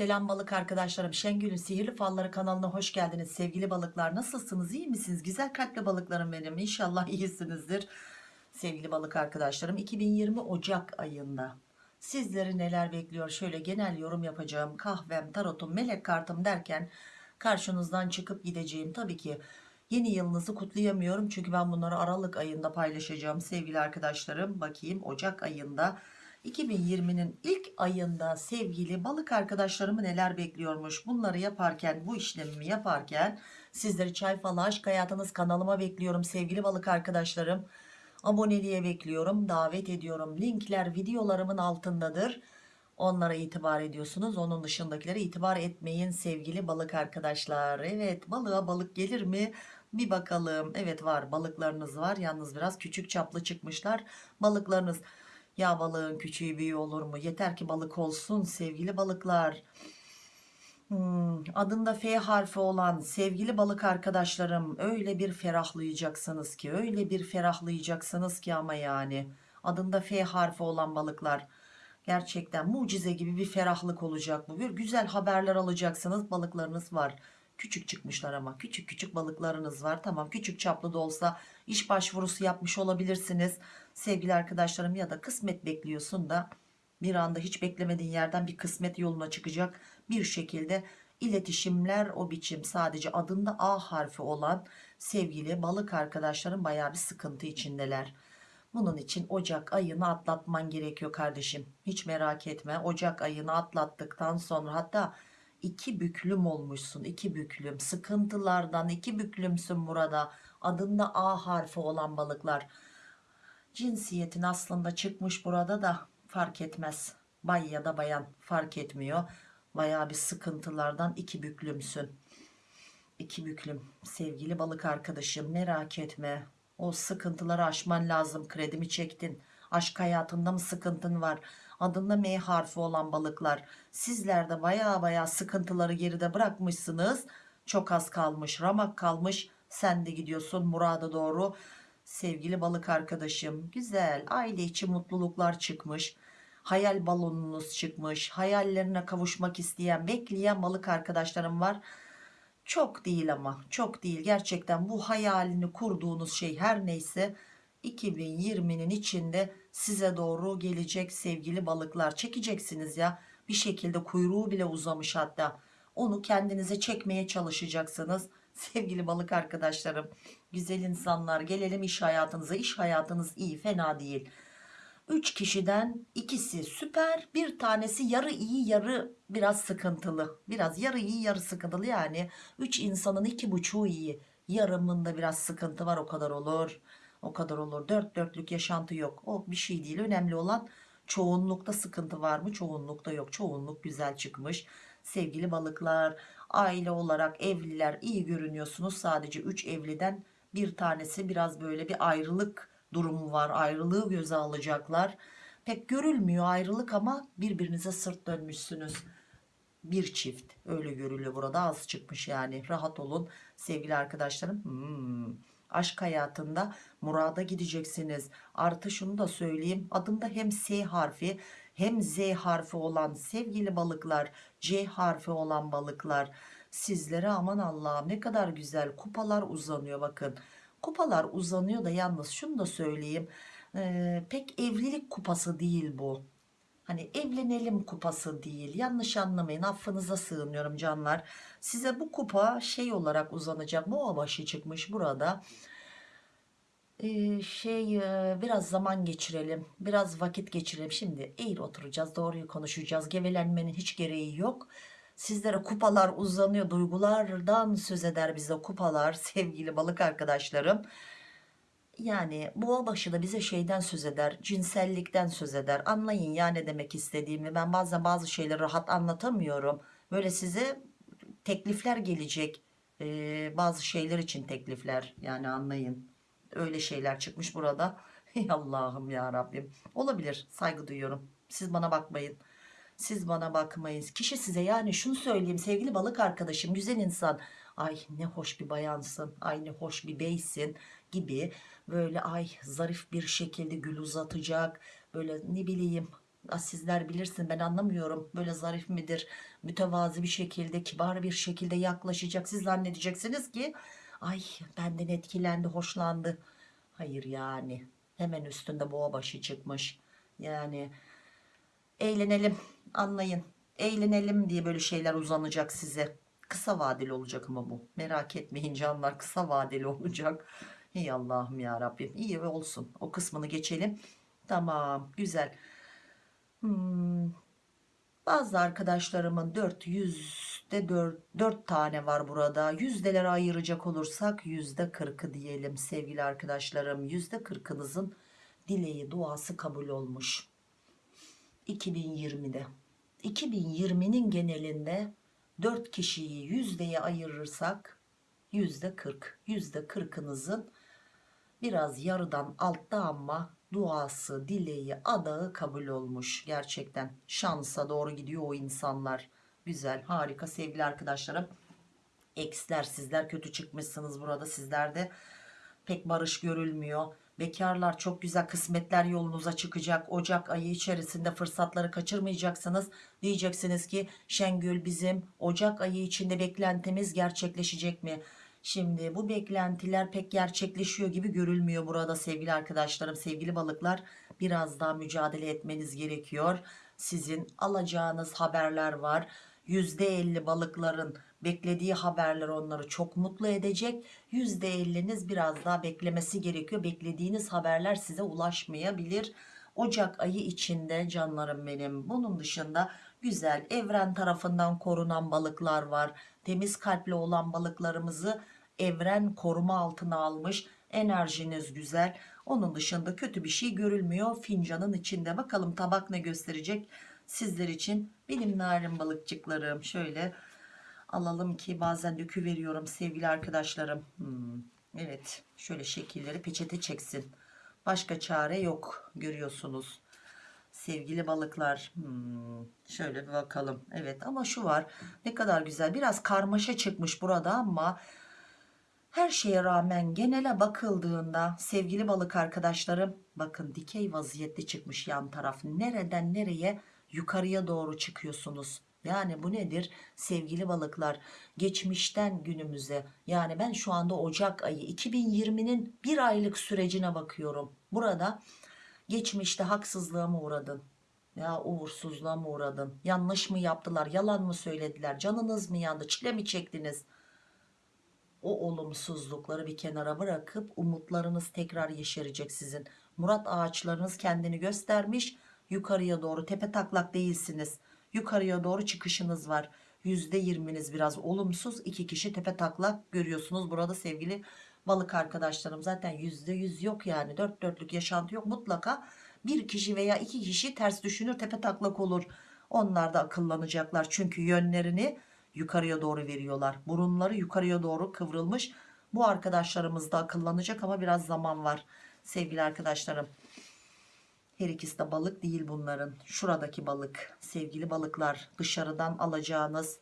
Selam balık arkadaşlarım. Şengül'ün Sihirli Falları kanalına hoş geldiniz. Sevgili balıklar nasılsınız? İyi misiniz? Güzel kalpli balıklarım benim. İnşallah iyisinizdir. Sevgili balık arkadaşlarım 2020 Ocak ayında sizleri neler bekliyor? Şöyle genel yorum yapacağım. Kahvem, tarotum, melek kartım derken karşınızdan çıkıp gideceğim. Tabii ki yeni yılınızı kutlayamıyorum. Çünkü ben bunları Aralık ayında paylaşacağım sevgili arkadaşlarım. Bakayım Ocak ayında 2020'nin ilk ayında sevgili balık arkadaşlarımı neler bekliyormuş? Bunları yaparken bu işlemimi yaparken sizleri çay falı aşk hayatınız kanalıma bekliyorum sevgili balık arkadaşlarım. Aboneliğe bekliyorum davet ediyorum. Linkler videolarımın altındadır. Onlara itibar ediyorsunuz. Onun dışındakilere itibar etmeyin sevgili balık arkadaşlar. Evet balığa balık gelir mi? Bir bakalım. Evet var. Balıklarınız var. Yalnız biraz küçük çaplı çıkmışlar balıklarınız ya balığın küçüğü büyüğü olur mu? Yeter ki balık olsun sevgili balıklar. Hmm, adında F harfi olan sevgili balık arkadaşlarım öyle bir ferahlayacaksınız ki öyle bir ferahlayacaksınız ki ama yani. Adında F harfi olan balıklar gerçekten mucize gibi bir ferahlık olacak bu. Bir güzel haberler alacaksınız balıklarınız var. Küçük çıkmışlar ama küçük küçük balıklarınız var. Tamam küçük çaplı da olsa iş başvurusu yapmış olabilirsiniz sevgili arkadaşlarım ya da kısmet bekliyorsun da bir anda hiç beklemediğin yerden bir kısmet yoluna çıkacak. Bir şekilde iletişimler o biçim sadece adında A harfi olan sevgili balık arkadaşlarım baya bir sıkıntı içindeler. Bunun için Ocak ayını atlatman gerekiyor kardeşim. Hiç merak etme. Ocak ayını atlattıktan sonra hatta iki büklüm olmuşsun iki büklüm. Sıkıntılardan iki büklümsün burada. Adında A harfi olan balıklar cinsiyetin aslında çıkmış burada da fark etmez. Bay ya da bayan fark etmiyor. Baya bir sıkıntılardan iki büklümsün. İki büklüm. Sevgili balık arkadaşım merak etme. O sıkıntıları aşman lazım. Kredimi çektin. Aşk hayatında mı sıkıntın var? Adında M harfi olan balıklar. Sizler de baya baya sıkıntıları geride bırakmışsınız. Çok az kalmış ramak kalmış. Sen de gidiyorsun murada doğru sevgili balık arkadaşım güzel aile içi mutluluklar çıkmış. Hayal balonunuz çıkmış. Hayallerine kavuşmak isteyen bekleyen balık arkadaşlarım var. Çok değil ama çok değil. Gerçekten bu hayalini kurduğunuz şey her neyse 2020'nin içinde size doğru gelecek sevgili balıklar. Çekeceksiniz ya. Bir şekilde kuyruğu bile uzamış hatta. Onu kendinize çekmeye çalışacaksınız sevgili balık arkadaşlarım güzel insanlar gelelim iş hayatınıza. İş hayatınız iyi fena değil. 3 kişiden ikisi süper bir tanesi yarı iyi yarı biraz sıkıntılı. Biraz yarı iyi yarı sıkıntılı. Yani 3 insanın iki buçuğu iyi. Yarımında biraz sıkıntı var o kadar olur. O kadar olur. Dört dörtlük yaşantı yok. O bir şey değil. Önemli olan çoğunlukta sıkıntı var mı? Çoğunlukta yok. Çoğunluk güzel çıkmış. Sevgili balıklar aile olarak evliler iyi görünüyorsunuz. Sadece 3 evliden bir tanesi biraz böyle bir ayrılık durumu var. Ayrılığı göze alacaklar. Pek görülmüyor ayrılık ama birbirinize sırt dönmüşsünüz. Bir çift. Öyle görülüyor burada. Az çıkmış yani. Rahat olun. Sevgili arkadaşlarım. Hmm. aşk hayatında murada gideceksiniz. Artı şunu da söyleyeyim. Adında hem S harfi hem Z harfi olan sevgili balıklar C harfi olan balıklar. Sizlere aman Allah'ım ne kadar güzel kupalar uzanıyor bakın. Kupalar uzanıyor da yalnız şunu da söyleyeyim. Ee, pek evlilik kupası değil bu. Hani evlenelim kupası değil. Yanlış anlamayın affınıza sığınıyorum canlar. Size bu kupa şey olarak uzanacak. Boğa başı çıkmış burada şey biraz zaman geçirelim biraz vakit geçirelim. Şimdi eğil oturacağız doğruyu konuşacağız. Gevelenmenin hiç gereği yok. Sizlere kupalar uzanıyor duygulardan söz eder bize kupalar sevgili balık arkadaşlarım. Yani boğa başı da bize şeyden söz eder cinsellikten söz eder. Anlayın ya ne demek istediğimi. Ben bazen bazı şeyleri rahat anlatamıyorum. Böyle size teklifler gelecek. Ee, bazı şeyler için teklifler. Yani anlayın öyle şeyler çıkmış burada. Ey Allah'ım ya Rabbim. Olabilir. Saygı duyuyorum. Siz bana bakmayın. Siz bana bakmayın. Kişi size yani şunu söyleyeyim. Sevgili balık arkadaşım güzel insan. Ay ne hoş bir bayansın. Ay ne hoş bir beysin gibi böyle ay zarif bir şekilde gül uzatacak. Böyle ne bileyim sizler bilirsin ben anlamıyorum. Böyle zarif midir? Mütevazi bir şekilde kibar bir şekilde yaklaşacak. Siz zannedeceksiniz ki ay benden etkilendi hoşlandı. Hayır yani hemen üstünde boğa başı çıkmış. Yani eğlenelim anlayın. Eğlenelim diye böyle şeyler uzanacak size. Kısa vadeli olacak ama bu. Merak etmeyin canlar kısa vadeli olacak. Ey Allah'ım ya Rabbim iyi olsun. O kısmını geçelim. Tamam güzel. Hmm, bazı arkadaşlarımın 400'de 4, 4 tane var burada. Yüzdelere ayıracak olursak yüzde 40'ı diyelim sevgili arkadaşlarım. Yüzde 40'ınızın dileği duası kabul olmuş. 2020'de. 2020'nin genelinde 4 kişiyi yüzdeye ayırırsak yüzde 40. Yüzde 40'ınızın biraz yarıdan altta ama duası, dileği, adağı kabul olmuş. Gerçekten şansa doğru gidiyor o insanlar. Güzel, harika sevgili arkadaşlarım. Eksler sizler kötü çıkmışsınız burada sizlerde pek barış görülmüyor. Bekarlar çok güzel kısmetler yolunuza çıkacak. Ocak ayı içerisinde fırsatları kaçırmayacaksınız. Diyeceksiniz ki Şengül bizim Ocak ayı içinde beklentimiz gerçekleşecek mi? Şimdi bu beklentiler pek gerçekleşiyor gibi görülmüyor burada sevgili arkadaşlarım, sevgili balıklar. Biraz daha mücadele etmeniz gerekiyor. Sizin alacağınız haberler var. %50 balıkların beklediği haberler onları çok mutlu edecek. %50'niz biraz daha beklemesi gerekiyor. Beklediğiniz haberler size ulaşmayabilir. Ocak ayı içinde canlarım benim. Bunun dışında güzel evren tarafından korunan balıklar var. Temiz kalpli olan balıklarımızı evren koruma altına almış. Enerjiniz güzel. Onun dışında kötü bir şey görülmüyor. Fincanın içinde bakalım tabak ne gösterecek sizler için. Benim narin balıkçıklarım şöyle alalım ki bazen dökü veriyorum sevgili arkadaşlarım. Hmm, evet şöyle şekilleri peçete çeksin. Başka çare yok görüyorsunuz sevgili balıklar hmm, şöyle bir bakalım evet ama şu var ne kadar güzel biraz karmaşa çıkmış burada ama her şeye rağmen genele bakıldığında sevgili balık arkadaşlarım bakın dikey vaziyette çıkmış yan taraf nereden nereye yukarıya doğru çıkıyorsunuz yani bu nedir sevgili balıklar geçmişten günümüze yani ben şu anda Ocak ayı 2020'nin bir aylık sürecine bakıyorum burada Geçmişte haksızlığa mı uğradın? Ya uğursuzluğa mı uğradın? Yanlış mı yaptılar? Yalan mı söylediler? Canınız mı yandı? Çile mi çektiniz? O olumsuzlukları bir kenara bırakıp umutlarınız tekrar yeşerecek sizin. Murat ağaçlarınız kendini göstermiş. Yukarıya doğru tepe taklak değilsiniz. Yukarıya doğru çıkışınız var. %20'niz biraz olumsuz. iki kişi tepe taklak görüyorsunuz. Burada sevgili balık arkadaşlarım zaten yüzde yüz yok yani dört dörtlük yaşantı yok mutlaka bir kişi veya iki kişi ters düşünür tepe taklak olur onlar da akıllanacaklar çünkü yönlerini yukarıya doğru veriyorlar burunları yukarıya doğru kıvrılmış bu arkadaşlarımız da akıllanacak ama biraz zaman var sevgili arkadaşlarım her ikisi de balık değil bunların. Şuradaki balık sevgili balıklar dışarıdan alacağınız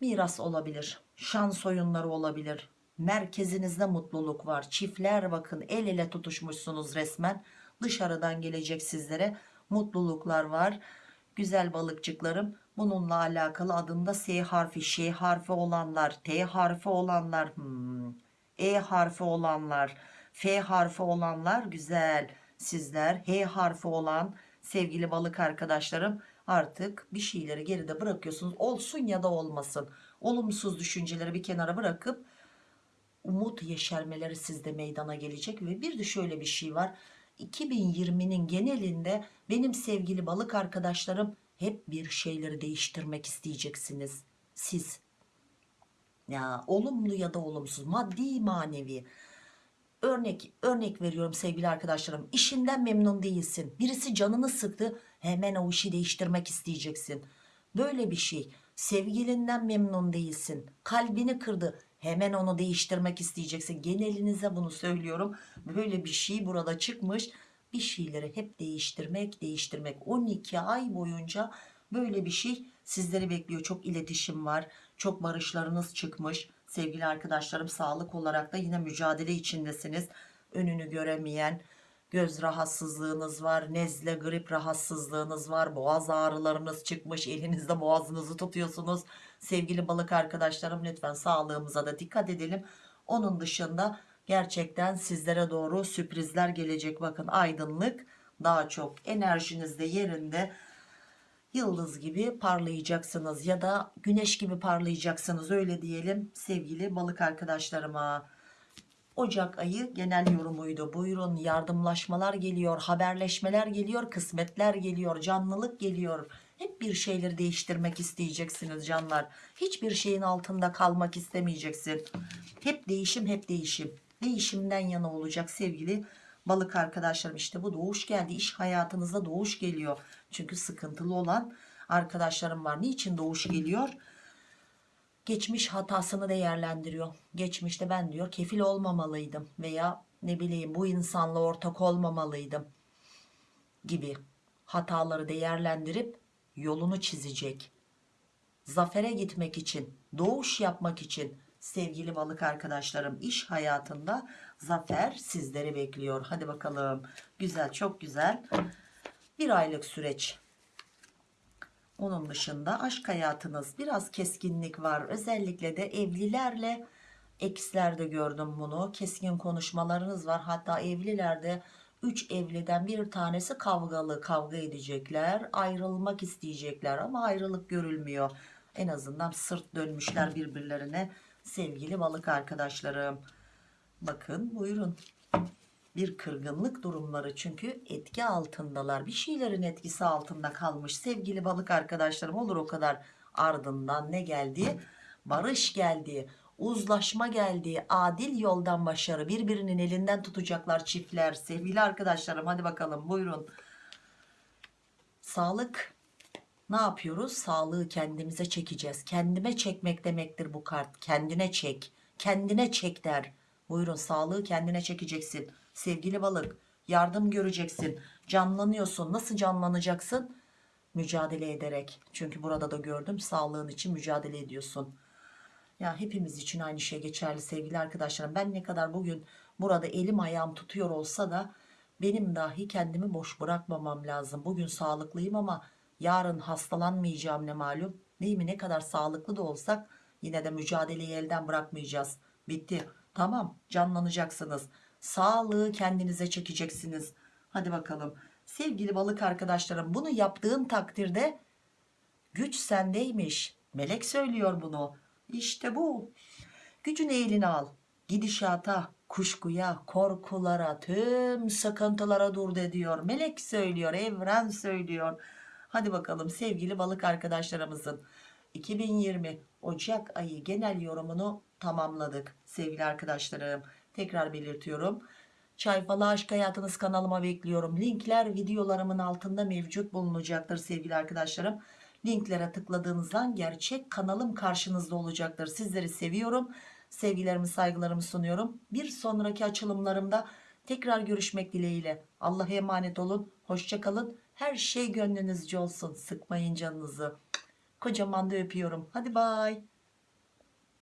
miras olabilir şans oyunları olabilir. Merkezinizde mutluluk var. Çiftler bakın el ele tutuşmuşsunuz resmen. Dışarıdan gelecek sizlere mutluluklar var. Güzel balıkçıklarım bununla alakalı adında S harfi Ş harfi olanlar T harfi olanlar hmm, E harfi olanlar F harfi olanlar güzel sizler. H harfi olan sevgili balık arkadaşlarım artık bir şeyleri geride bırakıyorsunuz. Olsun ya da olmasın. Olumsuz düşünceleri bir kenara bırakıp umut yeşermeleri sizde meydana gelecek. Ve bir de şöyle bir şey var. 2020'nin genelinde benim sevgili balık arkadaşlarım hep bir şeyleri değiştirmek isteyeceksiniz. Siz. Ya olumlu ya da olumsuz maddi manevi örnek örnek veriyorum sevgili arkadaşlarım. İşinden memnun değilsin. Birisi canını sıktı hemen o işi değiştirmek isteyeceksin. Böyle bir şey. Sevgilinden memnun değilsin. Kalbini kırdı hemen onu değiştirmek isteyeceksin. Genelinize bunu söylüyorum. Böyle bir şey burada çıkmış. Bir şeyleri hep değiştirmek değiştirmek. 12 ay boyunca böyle bir şey sizleri bekliyor. Çok iletişim var çok barışlarınız çıkmış sevgili arkadaşlarım sağlık olarak da yine mücadele içindesiniz. Önünü göremeyen göz rahatsızlığınız var nezle grip rahatsızlığınız var boğaz ağrılarınız çıkmış elinizde boğazınızı tutuyorsunuz. Sevgili balık arkadaşlarım lütfen sağlığımıza da dikkat edelim. Onun dışında gerçekten sizlere doğru sürprizler gelecek. Bakın aydınlık daha çok enerjiniz de yerinde yıldız gibi parlayacaksınız ya da güneş gibi parlayacaksınız öyle diyelim sevgili balık arkadaşlarıma Ocak ayı genel yorumuydu. Buyurun yardımlaşmalar geliyor, haberleşmeler geliyor, kısmetler geliyor, canlılık geliyor. Hep bir şeyleri değiştirmek isteyeceksiniz canlar. Hiçbir şeyin altında kalmak istemeyeceksin. Hep değişim, hep değişim. Değişimden yana olacak sevgili balık arkadaşlarım. İşte bu doğuş geldi. İş hayatınızda doğuş geliyor. Çünkü sıkıntılı olan arkadaşlarım var. Niçin doğuş geliyor? geçmiş hatasını değerlendiriyor. Geçmişte ben diyor kefil olmamalıydım veya ne bileyim bu insanla ortak olmamalıydım gibi hataları değerlendirip yolunu çizecek. Zafere gitmek için, doğuş yapmak için sevgili balık arkadaşlarım iş hayatında zafer sizleri bekliyor. Hadi bakalım. Güzel, çok güzel. Bir aylık süreç onun dışında aşk hayatınız biraz keskinlik var. Özellikle de evlilerle ekslerde gördüm bunu. Keskin konuşmalarınız var. Hatta evlilerde 3 evliden bir tanesi kavgalı kavga edecekler. Ayrılmak isteyecekler ama ayrılık görülmüyor. En azından sırt dönmüşler birbirlerine sevgili balık arkadaşlarım. Bakın buyurun bir kırgınlık durumları çünkü etki altındalar. Bir şeylerin etkisi altında kalmış sevgili balık arkadaşlarım olur o kadar ardından ne geldi? Barış geldi uzlaşma geldi adil yoldan başarı birbirinin elinden tutacaklar çiftler. Sevgili arkadaşlarım hadi bakalım buyurun. Sağlık ne yapıyoruz? Sağlığı kendimize çekeceğiz. Kendime çekmek demektir bu kart. Kendine çek kendine çek der. Buyurun sağlığı kendine çekeceksin sevgili balık yardım göreceksin. Canlanıyorsun. Nasıl canlanacaksın? Mücadele ederek. Çünkü burada da gördüm sağlığın için mücadele ediyorsun. Ya hepimiz için aynı şey geçerli sevgili arkadaşlarım. Ben ne kadar bugün burada elim ayağım tutuyor olsa da benim dahi kendimi boş bırakmamam lazım. Bugün sağlıklıyım ama yarın hastalanmayacağım ne malum. Değil mi ne kadar sağlıklı da olsak yine de mücadeleyi elden bırakmayacağız. Bitti. Tamam canlanacaksınız sağlığı kendinize çekeceksiniz. Hadi bakalım. Sevgili balık arkadaşlarım bunu yaptığın takdirde güç sendeymiş. Melek söylüyor bunu. İşte bu. Gücünü eline al. Gidişata kuşkuya korkulara tüm sıkıntılara dur de diyor. Melek söylüyor evren söylüyor. Hadi bakalım sevgili balık arkadaşlarımızın. 2020 Ocak ayı genel yorumunu tamamladık sevgili arkadaşlarım tekrar belirtiyorum. Çay Aşk Hayatınız kanalıma bekliyorum. Linkler videolarımın altında mevcut bulunacaktır sevgili arkadaşlarım. Linklere tıkladığınızdan gerçek kanalım karşınızda olacaktır. Sizleri seviyorum. Sevgilerimi saygılarımı sunuyorum. Bir sonraki açılımlarımda tekrar görüşmek dileğiyle. Allah'a emanet olun. Hoşçakalın her şey gönlünüzce olsun. Sıkmayın canınızı. Kocaman da öpüyorum. Hadi bay